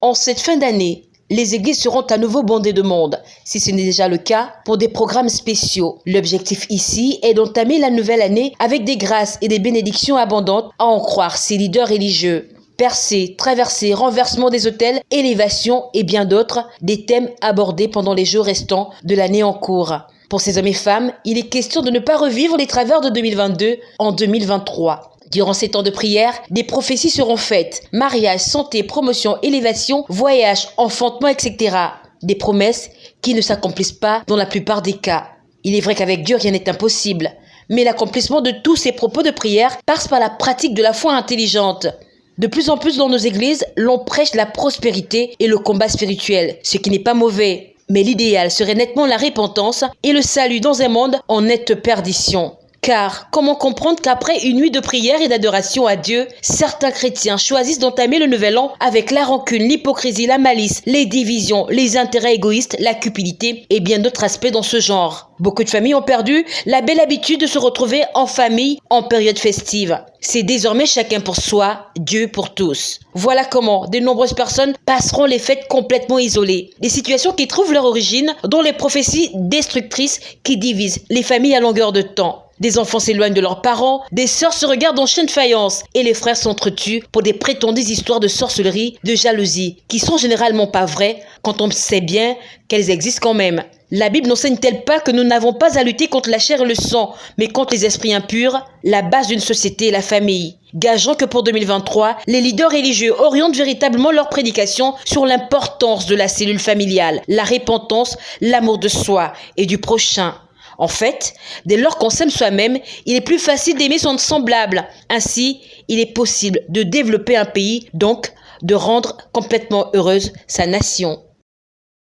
En cette fin d'année, les églises seront à nouveau bondées de monde, si ce n'est déjà le cas, pour des programmes spéciaux. L'objectif ici est d'entamer la nouvelle année avec des grâces et des bénédictions abondantes, à en croire ces leaders religieux. Percée, traversée, renversement des hôtels, élévation et bien d'autres, des thèmes abordés pendant les jours restants de l'année en cours. Pour ces hommes et femmes, il est question de ne pas revivre les travers de 2022 en 2023. Durant ces temps de prière, des prophéties seront faites. Mariage, santé, promotion, élévation, voyage, enfantement, etc. Des promesses qui ne s'accomplissent pas dans la plupart des cas. Il est vrai qu'avec Dieu, rien n'est impossible. Mais l'accomplissement de tous ces propos de prière passe par la pratique de la foi intelligente. De plus en plus dans nos églises, l'on prêche la prospérité et le combat spirituel, ce qui n'est pas mauvais. Mais l'idéal serait nettement la repentance et le salut dans un monde en nette perdition. Car comment comprendre qu'après une nuit de prière et d'adoration à Dieu, certains chrétiens choisissent d'entamer le nouvel an avec la rancune, l'hypocrisie, la malice, les divisions, les intérêts égoïstes, la cupidité et bien d'autres aspects dans ce genre. Beaucoup de familles ont perdu la belle habitude de se retrouver en famille en période festive. C'est désormais chacun pour soi, Dieu pour tous. Voilà comment de nombreuses personnes passeront les fêtes complètement isolées. Des situations qui trouvent leur origine dans les prophéties destructrices qui divisent les familles à longueur de temps. Des enfants s'éloignent de leurs parents, des sœurs se regardent en chaîne faïence et les frères s'entretuent pour des prétendues histoires de sorcellerie, de jalousie, qui sont généralement pas vraies quand on sait bien qu'elles existent quand même. La Bible n'enseigne-t-elle pas que nous n'avons pas à lutter contre la chair et le sang, mais contre les esprits impurs La base d'une société la famille? Gageons que pour 2023, les leaders religieux orientent véritablement leur prédication sur l'importance de la cellule familiale, la repentance, l'amour de soi et du prochain. En fait, dès lors qu'on s'aime soi-même, il est plus facile d'aimer son semblable. Ainsi, il est possible de développer un pays, donc de rendre complètement heureuse sa nation.